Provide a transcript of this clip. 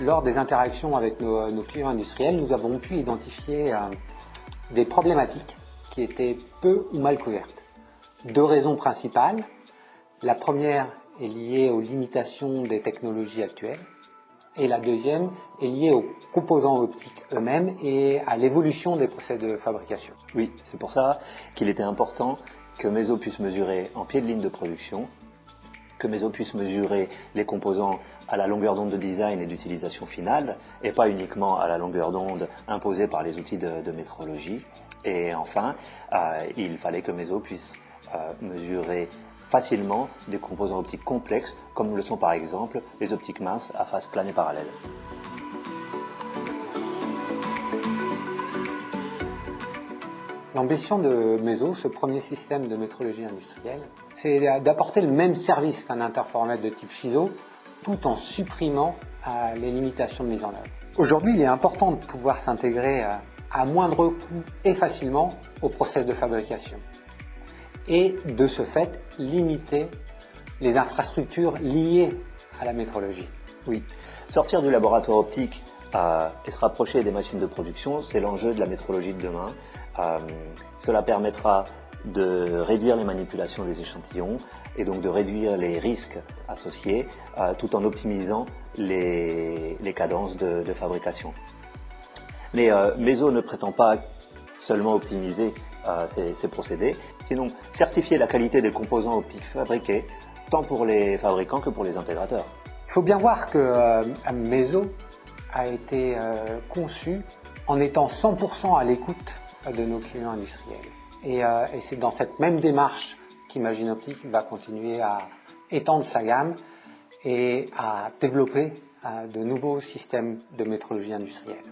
lors des interactions avec nos, clients industriels, nous avons pu identifier euh, des problématiques qui étaient peu ou mal couvertes. Deux raisons principales. La première est liée aux limitations des technologies actuelles et la deuxième est liée aux composants optiques eux-mêmes et à l'évolution des procès de fabrication. Oui, c'est pour ça qu'il était important que Meso puisse mesurer en pied de ligne de production, que Meso puisse mesurer les composants à la longueur d'onde de design et d'utilisation finale, et pas uniquement à la longueur d'onde imposée par les outils de, métrologie. Et enfin, euh, il fallait que Meso puisse euh, mesurer facilement des composants optiques complexes, comme le sont par exemple les optiques minces à face plane et parallèle. L'ambition de MESO, ce premier système de métrologie industrielle, c'est d'apporter le même service qu'un interféromètre de type FISO, tout en supprimant euh, les limitations de mise en œuvre. Aujourd'hui, il est important de pouvoir s'intégrer euh, à moindre coût et facilement au process de fabrication. Et de ce fait, limiter les infrastructures liées à la métrologie. Oui, sortir du laboratoire optique et se rapprocher des machines de production, c'est l'enjeu de la métrologie de demain. Euh, cela permettra de réduire les manipulations des échantillons et donc de réduire les risques associés euh, tout en optimisant les, les cadences de, fabrication. Mais euh, MESO ne prétend pas seulement optimiser ces, ces, procédés, sinon certifier la qualité des composants optiques fabriqués, tant pour les fabricants que pour les intégrateurs. Il faut bien voir que euh, MESO a été euh, conçu en étant 100% à l'écoute de nos clients industriels. Et, euh, et c'est dans cette même démarche qu'Imagine Optique va continuer à étendre sa gamme et à développer euh, de nouveaux systèmes de métrologie industrielle.